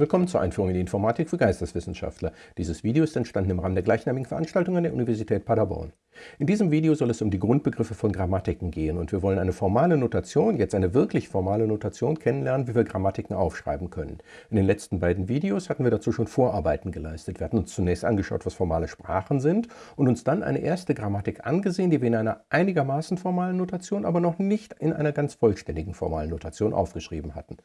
Willkommen zur Einführung in die Informatik für Geisteswissenschaftler. Dieses Video ist entstanden im Rahmen der gleichnamigen Veranstaltung an der Universität Paderborn. In diesem Video soll es um die Grundbegriffe von Grammatiken gehen und wir wollen eine formale Notation, jetzt eine wirklich formale Notation kennenlernen, wie wir Grammatiken aufschreiben können. In den letzten beiden Videos hatten wir dazu schon Vorarbeiten geleistet. Wir hatten uns zunächst angeschaut, was formale Sprachen sind und uns dann eine erste Grammatik angesehen, die wir in einer einigermaßen formalen Notation, aber noch nicht in einer ganz vollständigen formalen Notation aufgeschrieben hatten.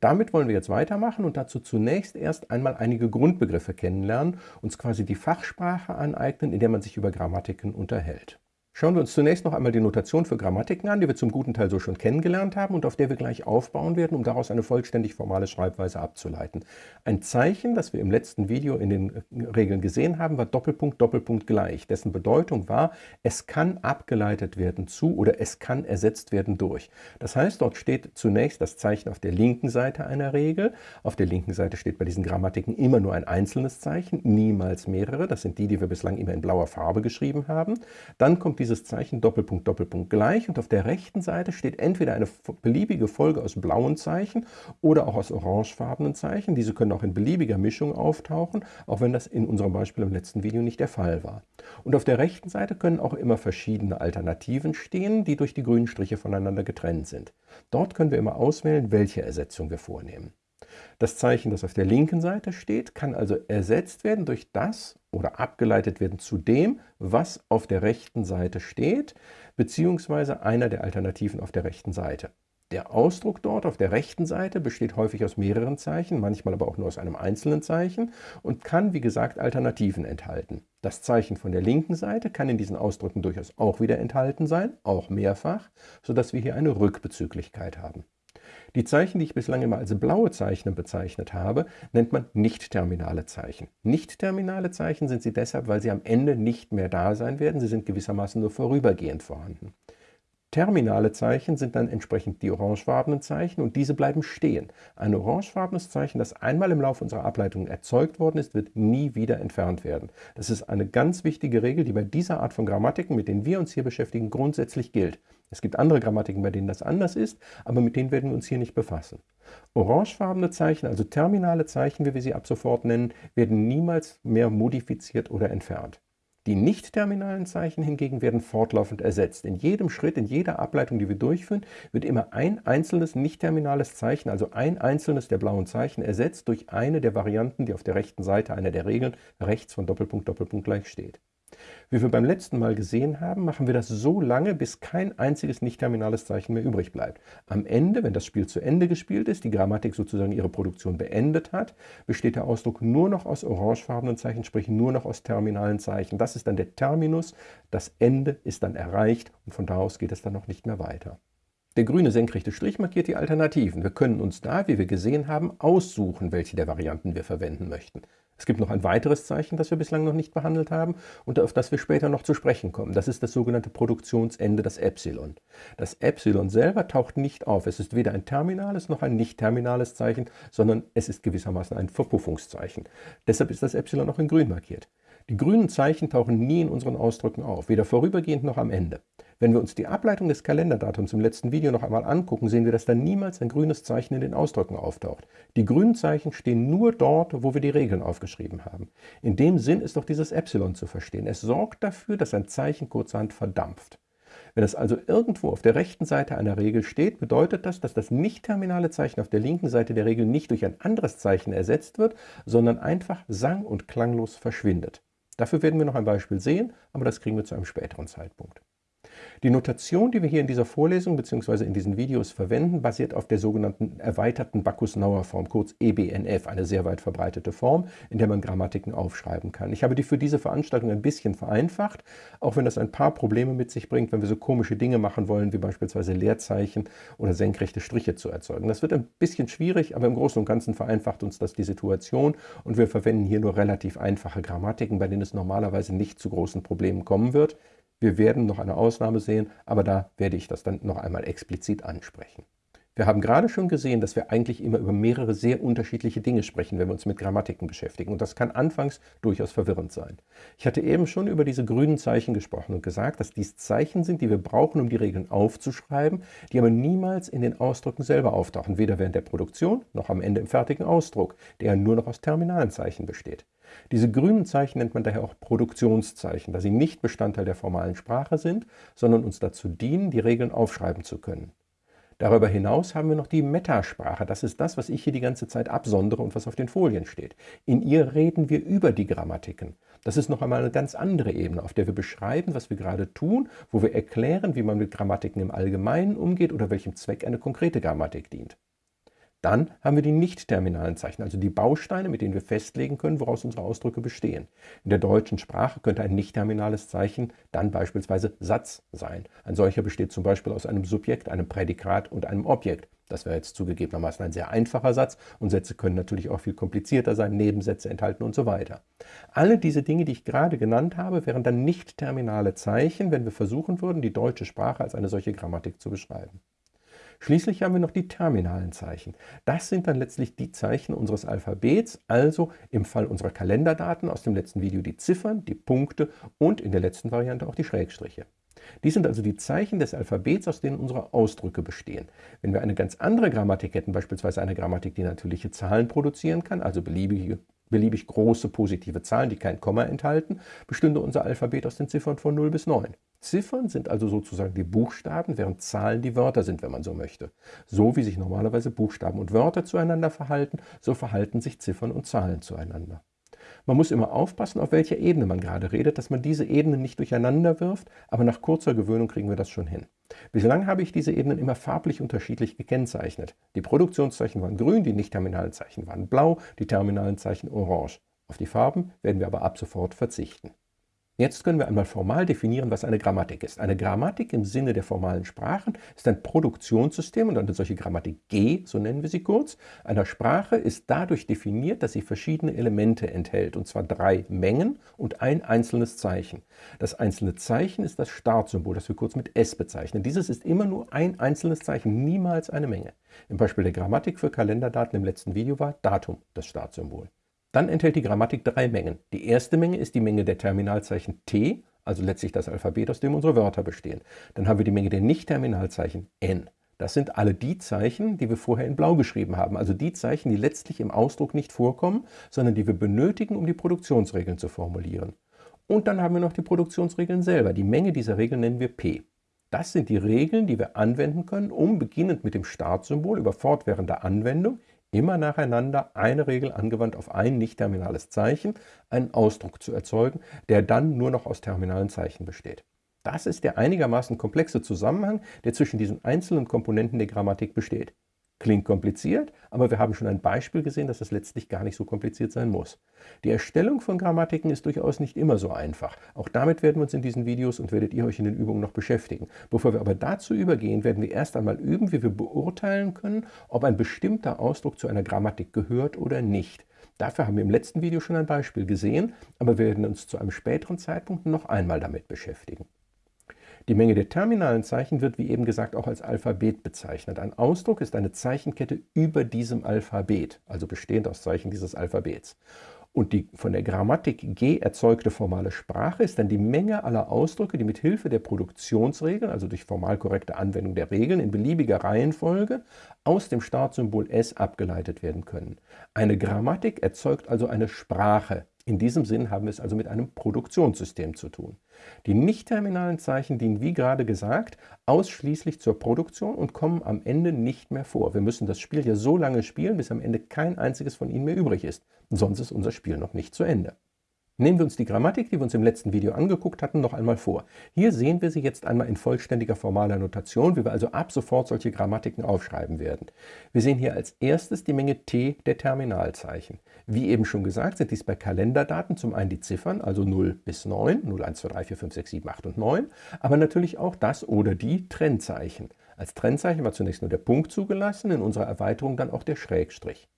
Damit wollen wir jetzt weitermachen und dazu zunächst erst einmal einige Grundbegriffe kennenlernen, uns quasi die Fachsprache aneignen, in der man sich über Grammatiken unterhält unterhält. Schauen wir uns zunächst noch einmal die Notation für Grammatiken an, die wir zum guten Teil so schon kennengelernt haben und auf der wir gleich aufbauen werden, um daraus eine vollständig formale Schreibweise abzuleiten. Ein Zeichen, das wir im letzten Video in den äh, Regeln gesehen haben, war Doppelpunkt, Doppelpunkt gleich. Dessen Bedeutung war, es kann abgeleitet werden zu oder es kann ersetzt werden durch. Das heißt, dort steht zunächst das Zeichen auf der linken Seite einer Regel. Auf der linken Seite steht bei diesen Grammatiken immer nur ein einzelnes Zeichen, niemals mehrere. Das sind die, die wir bislang immer in blauer Farbe geschrieben haben. Dann kommt dieses Zeichen Doppelpunkt, Doppelpunkt gleich und auf der rechten Seite steht entweder eine beliebige Folge aus blauen Zeichen oder auch aus orangefarbenen Zeichen. Diese können auch in beliebiger Mischung auftauchen, auch wenn das in unserem Beispiel im letzten Video nicht der Fall war. Und auf der rechten Seite können auch immer verschiedene Alternativen stehen, die durch die grünen Striche voneinander getrennt sind. Dort können wir immer auswählen, welche Ersetzung wir vornehmen. Das Zeichen, das auf der linken Seite steht, kann also ersetzt werden durch das oder abgeleitet werden zu dem, was auf der rechten Seite steht, beziehungsweise einer der Alternativen auf der rechten Seite. Der Ausdruck dort auf der rechten Seite besteht häufig aus mehreren Zeichen, manchmal aber auch nur aus einem einzelnen Zeichen und kann, wie gesagt, Alternativen enthalten. Das Zeichen von der linken Seite kann in diesen Ausdrücken durchaus auch wieder enthalten sein, auch mehrfach, sodass wir hier eine Rückbezüglichkeit haben. Die Zeichen, die ich bislang immer als blaue Zeichen bezeichnet habe, nennt man nicht-terminale Zeichen. Nicht-terminale Zeichen sind sie deshalb, weil sie am Ende nicht mehr da sein werden. Sie sind gewissermaßen nur vorübergehend vorhanden. Terminale Zeichen sind dann entsprechend die orangefarbenen Zeichen und diese bleiben stehen. Ein orangefarbenes Zeichen, das einmal im Laufe unserer Ableitung erzeugt worden ist, wird nie wieder entfernt werden. Das ist eine ganz wichtige Regel, die bei dieser Art von Grammatiken, mit denen wir uns hier beschäftigen, grundsätzlich gilt. Es gibt andere Grammatiken, bei denen das anders ist, aber mit denen werden wir uns hier nicht befassen. Orangefarbene Zeichen, also terminale Zeichen, wie wir sie ab sofort nennen, werden niemals mehr modifiziert oder entfernt. Die nicht-terminalen Zeichen hingegen werden fortlaufend ersetzt. In jedem Schritt, in jeder Ableitung, die wir durchführen, wird immer ein einzelnes nicht-terminales Zeichen, also ein einzelnes der blauen Zeichen, ersetzt durch eine der Varianten, die auf der rechten Seite einer der Regeln rechts von Doppelpunkt Doppelpunkt gleich steht. Wie wir beim letzten Mal gesehen haben, machen wir das so lange, bis kein einziges nicht-terminales Zeichen mehr übrig bleibt. Am Ende, wenn das Spiel zu Ende gespielt ist, die Grammatik sozusagen ihre Produktion beendet hat, besteht der Ausdruck nur noch aus orangefarbenen Zeichen, sprich nur noch aus terminalen Zeichen. Das ist dann der Terminus, das Ende ist dann erreicht und von da aus geht es dann noch nicht mehr weiter. Der grüne senkrechte Strich markiert die Alternativen. Wir können uns da, wie wir gesehen haben, aussuchen, welche der Varianten wir verwenden möchten. Es gibt noch ein weiteres Zeichen, das wir bislang noch nicht behandelt haben und auf das wir später noch zu sprechen kommen. Das ist das sogenannte Produktionsende, das Epsilon. Das Epsilon selber taucht nicht auf. Es ist weder ein terminales noch ein nicht terminales Zeichen, sondern es ist gewissermaßen ein Verpuffungszeichen. Deshalb ist das Epsilon noch in grün markiert. Die grünen Zeichen tauchen nie in unseren Ausdrücken auf, weder vorübergehend noch am Ende. Wenn wir uns die Ableitung des Kalenderdatums im letzten Video noch einmal angucken, sehen wir, dass da niemals ein grünes Zeichen in den Ausdrücken auftaucht. Die grünen Zeichen stehen nur dort, wo wir die Regeln aufgeschrieben haben. In dem Sinn ist doch dieses Epsilon zu verstehen. Es sorgt dafür, dass ein Zeichen kurzerhand verdampft. Wenn es also irgendwo auf der rechten Seite einer Regel steht, bedeutet das, dass das nicht-terminale Zeichen auf der linken Seite der Regel nicht durch ein anderes Zeichen ersetzt wird, sondern einfach sang- und klanglos verschwindet. Dafür werden wir noch ein Beispiel sehen, aber das kriegen wir zu einem späteren Zeitpunkt. Die Notation, die wir hier in dieser Vorlesung bzw. in diesen Videos verwenden, basiert auf der sogenannten erweiterten Bacchus-Nauer-Form, kurz EBNF, eine sehr weit verbreitete Form, in der man Grammatiken aufschreiben kann. Ich habe die für diese Veranstaltung ein bisschen vereinfacht, auch wenn das ein paar Probleme mit sich bringt, wenn wir so komische Dinge machen wollen, wie beispielsweise Leerzeichen oder senkrechte Striche zu erzeugen. Das wird ein bisschen schwierig, aber im Großen und Ganzen vereinfacht uns das die Situation und wir verwenden hier nur relativ einfache Grammatiken, bei denen es normalerweise nicht zu großen Problemen kommen wird. Wir werden noch eine Ausnahme sehen, aber da werde ich das dann noch einmal explizit ansprechen. Wir haben gerade schon gesehen, dass wir eigentlich immer über mehrere sehr unterschiedliche Dinge sprechen, wenn wir uns mit Grammatiken beschäftigen. Und das kann anfangs durchaus verwirrend sein. Ich hatte eben schon über diese grünen Zeichen gesprochen und gesagt, dass dies Zeichen sind, die wir brauchen, um die Regeln aufzuschreiben, die aber niemals in den Ausdrücken selber auftauchen, weder während der Produktion noch am Ende im fertigen Ausdruck, der nur noch aus terminalen Zeichen besteht. Diese grünen Zeichen nennt man daher auch Produktionszeichen, da sie nicht Bestandteil der formalen Sprache sind, sondern uns dazu dienen, die Regeln aufschreiben zu können. Darüber hinaus haben wir noch die Metasprache. Das ist das, was ich hier die ganze Zeit absondere und was auf den Folien steht. In ihr reden wir über die Grammatiken. Das ist noch einmal eine ganz andere Ebene, auf der wir beschreiben, was wir gerade tun, wo wir erklären, wie man mit Grammatiken im Allgemeinen umgeht oder welchem Zweck eine konkrete Grammatik dient. Dann haben wir die nicht-terminalen Zeichen, also die Bausteine, mit denen wir festlegen können, woraus unsere Ausdrücke bestehen. In der deutschen Sprache könnte ein nicht-terminales Zeichen dann beispielsweise Satz sein. Ein solcher besteht zum Beispiel aus einem Subjekt, einem Prädikat und einem Objekt. Das wäre jetzt zugegebenermaßen ein sehr einfacher Satz und Sätze können natürlich auch viel komplizierter sein, Nebensätze enthalten und so weiter. Alle diese Dinge, die ich gerade genannt habe, wären dann nicht-terminale Zeichen, wenn wir versuchen würden, die deutsche Sprache als eine solche Grammatik zu beschreiben. Schließlich haben wir noch die terminalen Zeichen. Das sind dann letztlich die Zeichen unseres Alphabets, also im Fall unserer Kalenderdaten aus dem letzten Video die Ziffern, die Punkte und in der letzten Variante auch die Schrägstriche. Dies sind also die Zeichen des Alphabets, aus denen unsere Ausdrücke bestehen. Wenn wir eine ganz andere Grammatik hätten, beispielsweise eine Grammatik, die natürliche Zahlen produzieren kann, also beliebige beliebig große positive Zahlen, die kein Komma enthalten, bestünde unser Alphabet aus den Ziffern von 0 bis 9. Ziffern sind also sozusagen die Buchstaben, während Zahlen die Wörter sind, wenn man so möchte. So wie sich normalerweise Buchstaben und Wörter zueinander verhalten, so verhalten sich Ziffern und Zahlen zueinander. Man muss immer aufpassen, auf welcher Ebene man gerade redet, dass man diese Ebenen nicht durcheinander wirft, aber nach kurzer Gewöhnung kriegen wir das schon hin. Bislang habe ich diese Ebenen immer farblich unterschiedlich gekennzeichnet. Die Produktionszeichen waren grün, die nicht-terminalen Zeichen waren blau, die terminalen Zeichen orange. Auf die Farben werden wir aber ab sofort verzichten. Jetzt können wir einmal formal definieren, was eine Grammatik ist. Eine Grammatik im Sinne der formalen Sprachen ist ein Produktionssystem und eine solche Grammatik G, so nennen wir sie kurz, einer Sprache ist dadurch definiert, dass sie verschiedene Elemente enthält, und zwar drei Mengen und ein einzelnes Zeichen. Das einzelne Zeichen ist das Startsymbol, das wir kurz mit S bezeichnen. Dieses ist immer nur ein einzelnes Zeichen, niemals eine Menge. Im Beispiel der Grammatik für Kalenderdaten im letzten Video war Datum das Startsymbol. Dann enthält die Grammatik drei Mengen. Die erste Menge ist die Menge der Terminalzeichen T, also letztlich das Alphabet, aus dem unsere Wörter bestehen. Dann haben wir die Menge der Nicht-Terminalzeichen N. Das sind alle die Zeichen, die wir vorher in Blau geschrieben haben, also die Zeichen, die letztlich im Ausdruck nicht vorkommen, sondern die wir benötigen, um die Produktionsregeln zu formulieren. Und dann haben wir noch die Produktionsregeln selber. Die Menge dieser Regeln nennen wir P. Das sind die Regeln, die wir anwenden können, um beginnend mit dem Startsymbol über fortwährende Anwendung immer nacheinander eine Regel angewandt auf ein nicht-terminales Zeichen, einen Ausdruck zu erzeugen, der dann nur noch aus terminalen Zeichen besteht. Das ist der einigermaßen komplexe Zusammenhang, der zwischen diesen einzelnen Komponenten der Grammatik besteht. Klingt kompliziert, aber wir haben schon ein Beispiel gesehen, dass es letztlich gar nicht so kompliziert sein muss. Die Erstellung von Grammatiken ist durchaus nicht immer so einfach. Auch damit werden wir uns in diesen Videos und werdet ihr euch in den Übungen noch beschäftigen. Bevor wir aber dazu übergehen, werden wir erst einmal üben, wie wir beurteilen können, ob ein bestimmter Ausdruck zu einer Grammatik gehört oder nicht. Dafür haben wir im letzten Video schon ein Beispiel gesehen, aber wir werden uns zu einem späteren Zeitpunkt noch einmal damit beschäftigen. Die Menge der terminalen Zeichen wird, wie eben gesagt, auch als Alphabet bezeichnet. Ein Ausdruck ist eine Zeichenkette über diesem Alphabet, also bestehend aus Zeichen dieses Alphabets. Und die von der Grammatik G erzeugte formale Sprache ist dann die Menge aller Ausdrücke, die mit Hilfe der Produktionsregeln, also durch formal korrekte Anwendung der Regeln in beliebiger Reihenfolge, aus dem Startsymbol S abgeleitet werden können. Eine Grammatik erzeugt also eine Sprache, in diesem Sinn haben wir es also mit einem Produktionssystem zu tun. Die nicht-terminalen Zeichen dienen, wie gerade gesagt, ausschließlich zur Produktion und kommen am Ende nicht mehr vor. Wir müssen das Spiel ja so lange spielen, bis am Ende kein einziges von ihnen mehr übrig ist. Sonst ist unser Spiel noch nicht zu Ende. Nehmen wir uns die Grammatik, die wir uns im letzten Video angeguckt hatten, noch einmal vor. Hier sehen wir sie jetzt einmal in vollständiger formaler Notation, wie wir also ab sofort solche Grammatiken aufschreiben werden. Wir sehen hier als erstes die Menge T der Terminalzeichen. Wie eben schon gesagt, sind dies bei Kalenderdaten zum einen die Ziffern, also 0 bis 9, 0, 1, 2, 3, 4, 5, 6, 7, 8 und 9, aber natürlich auch das oder die Trennzeichen. Als Trennzeichen war zunächst nur der Punkt zugelassen, in unserer Erweiterung dann auch der Schrägstrich.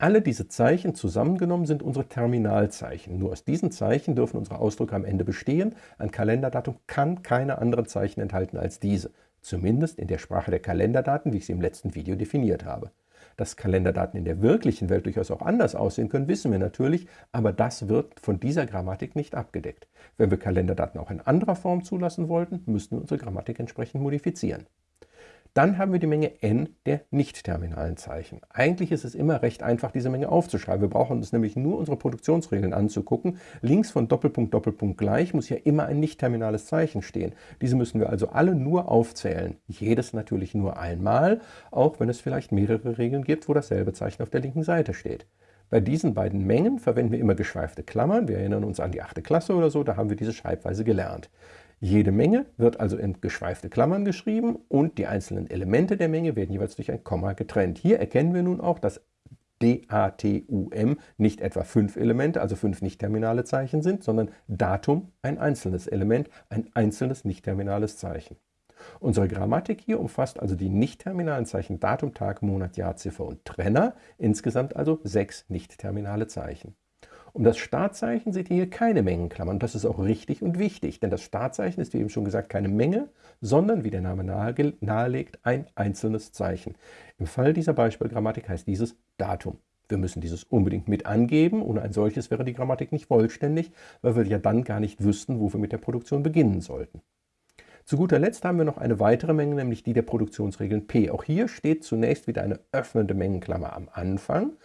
Alle diese Zeichen zusammengenommen sind unsere Terminalzeichen. Nur aus diesen Zeichen dürfen unsere Ausdrücke am Ende bestehen. Ein Kalenderdatum kann keine anderen Zeichen enthalten als diese. Zumindest in der Sprache der Kalenderdaten, wie ich sie im letzten Video definiert habe. Dass Kalenderdaten in der wirklichen Welt durchaus auch anders aussehen können, wissen wir natürlich, aber das wird von dieser Grammatik nicht abgedeckt. Wenn wir Kalenderdaten auch in anderer Form zulassen wollten, müssten wir unsere Grammatik entsprechend modifizieren. Dann haben wir die Menge n der nicht-terminalen Zeichen. Eigentlich ist es immer recht einfach, diese Menge aufzuschreiben. Wir brauchen uns nämlich nur unsere Produktionsregeln anzugucken. Links von Doppelpunkt, Doppelpunkt gleich muss ja immer ein nicht-terminales Zeichen stehen. Diese müssen wir also alle nur aufzählen. Jedes natürlich nur einmal, auch wenn es vielleicht mehrere Regeln gibt, wo dasselbe Zeichen auf der linken Seite steht. Bei diesen beiden Mengen verwenden wir immer geschweifte Klammern. Wir erinnern uns an die 8. Klasse oder so, da haben wir diese Schreibweise gelernt. Jede Menge wird also in geschweifte Klammern geschrieben und die einzelnen Elemente der Menge werden jeweils durch ein Komma getrennt. Hier erkennen wir nun auch, dass DATUM nicht etwa fünf Elemente, also fünf nicht-terminale Zeichen sind, sondern Datum ein einzelnes Element, ein einzelnes nicht-terminales Zeichen. Unsere Grammatik hier umfasst also die nicht-terminalen Zeichen Datum, Tag, Monat, Jahr, Ziffer und Trenner, insgesamt also sechs nicht-terminale Zeichen. Um das Startzeichen seht ihr hier keine Mengenklammern. Das ist auch richtig und wichtig, denn das Startzeichen ist, wie eben schon gesagt, keine Menge, sondern, wie der Name nahelegt, ein einzelnes Zeichen. Im Fall dieser Beispielgrammatik heißt dieses Datum. Wir müssen dieses unbedingt mit angeben. Ohne ein solches wäre die Grammatik nicht vollständig, weil wir ja dann gar nicht wüssten, wo wir mit der Produktion beginnen sollten. Zu guter Letzt haben wir noch eine weitere Menge, nämlich die der Produktionsregeln P. Auch hier steht zunächst wieder eine öffnende Mengenklammer am Anfang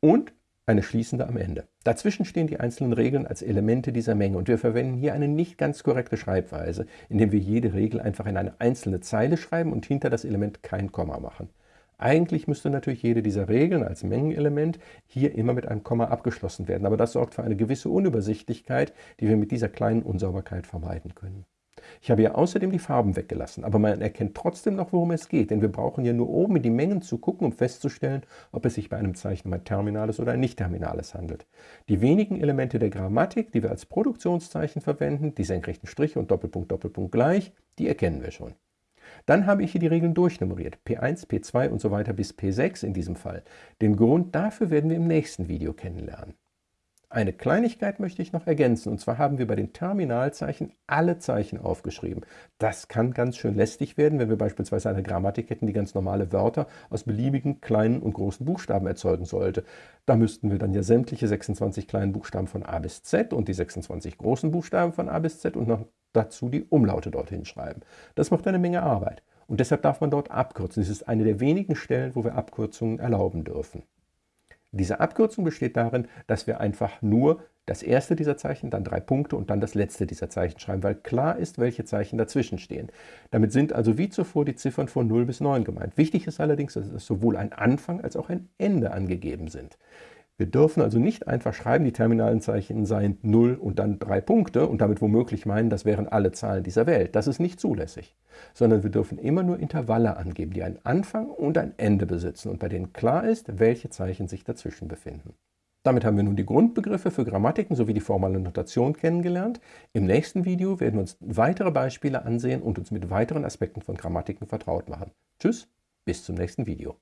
und eine schließende am Ende. Dazwischen stehen die einzelnen Regeln als Elemente dieser Menge und wir verwenden hier eine nicht ganz korrekte Schreibweise, indem wir jede Regel einfach in eine einzelne Zeile schreiben und hinter das Element kein Komma machen. Eigentlich müsste natürlich jede dieser Regeln als Mengenelement hier immer mit einem Komma abgeschlossen werden, aber das sorgt für eine gewisse Unübersichtlichkeit, die wir mit dieser kleinen Unsauberkeit vermeiden können. Ich habe hier außerdem die Farben weggelassen, aber man erkennt trotzdem noch, worum es geht, denn wir brauchen ja nur oben in die Mengen zu gucken, um festzustellen, ob es sich bei einem Zeichen um ein terminales oder ein nicht-terminales handelt. Die wenigen Elemente der Grammatik, die wir als Produktionszeichen verwenden, die senkrechten Striche und Doppelpunkt, Doppelpunkt gleich, die erkennen wir schon. Dann habe ich hier die Regeln durchnummeriert, P1, P2 und so weiter bis P6 in diesem Fall. Den Grund dafür werden wir im nächsten Video kennenlernen. Eine Kleinigkeit möchte ich noch ergänzen, und zwar haben wir bei den Terminalzeichen alle Zeichen aufgeschrieben. Das kann ganz schön lästig werden, wenn wir beispielsweise eine Grammatik hätten, die ganz normale Wörter aus beliebigen kleinen und großen Buchstaben erzeugen sollte. Da müssten wir dann ja sämtliche 26 kleinen Buchstaben von A bis Z und die 26 großen Buchstaben von A bis Z und noch dazu die Umlaute dorthin schreiben. Das macht eine Menge Arbeit. Und deshalb darf man dort abkürzen. Das ist eine der wenigen Stellen, wo wir Abkürzungen erlauben dürfen. Diese Abkürzung besteht darin, dass wir einfach nur das erste dieser Zeichen, dann drei Punkte und dann das letzte dieser Zeichen schreiben, weil klar ist, welche Zeichen dazwischen stehen. Damit sind also wie zuvor die Ziffern von 0 bis 9 gemeint. Wichtig ist allerdings, dass sowohl ein Anfang als auch ein Ende angegeben sind. Wir dürfen also nicht einfach schreiben, die terminalen Zeichen seien 0 und dann drei Punkte und damit womöglich meinen, das wären alle Zahlen dieser Welt. Das ist nicht zulässig. Sondern wir dürfen immer nur Intervalle angeben, die einen Anfang und ein Ende besitzen und bei denen klar ist, welche Zeichen sich dazwischen befinden. Damit haben wir nun die Grundbegriffe für Grammatiken sowie die formale Notation kennengelernt. Im nächsten Video werden wir uns weitere Beispiele ansehen und uns mit weiteren Aspekten von Grammatiken vertraut machen. Tschüss, bis zum nächsten Video.